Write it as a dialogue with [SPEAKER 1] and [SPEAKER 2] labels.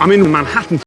[SPEAKER 1] I'm in Manhattan.